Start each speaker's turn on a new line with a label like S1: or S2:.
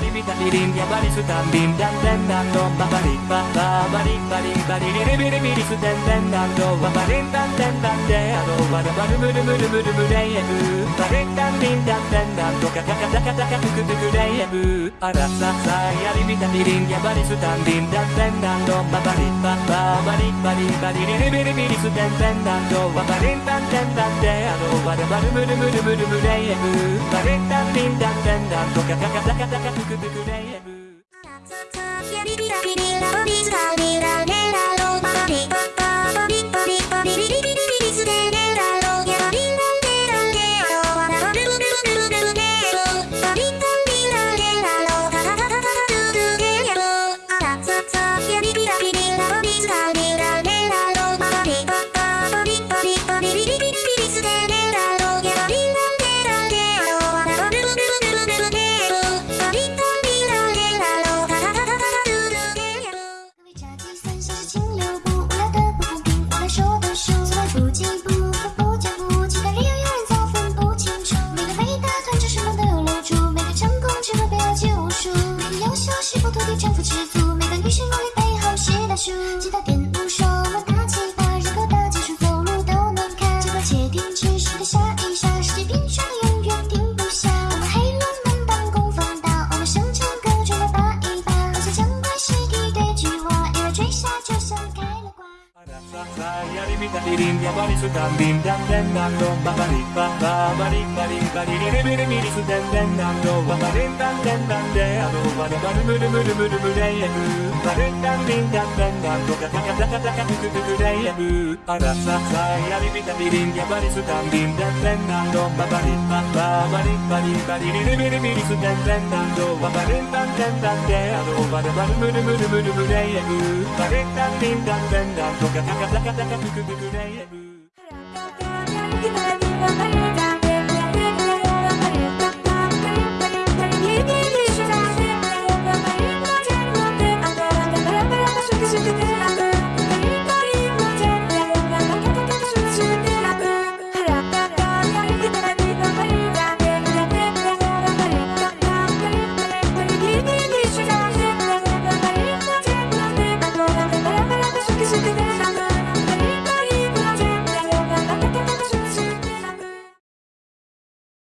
S1: リビタリバリスタンビンダンペンダントババリバババリバリバリリリビリビリスデンデンダンドババリンダンデンダンデアドバダバルムルムルムルムレイエブバリンダンビンダンデンダンドカカカカカカククククレささやりびたビリンギバリスタンデンダンダンダンドババリンダンテンバレリンッテリバリスタリリリリリリステンテンダンドババリンダンテンダンテあのバルバルムルムルムルムレイエブバリンダンディンダッテンダンドカカカカカクククレイエブ
S2: 土地征服吃足，每个女性努力背后是大树。
S1: Yari bita dirin ya bari Kita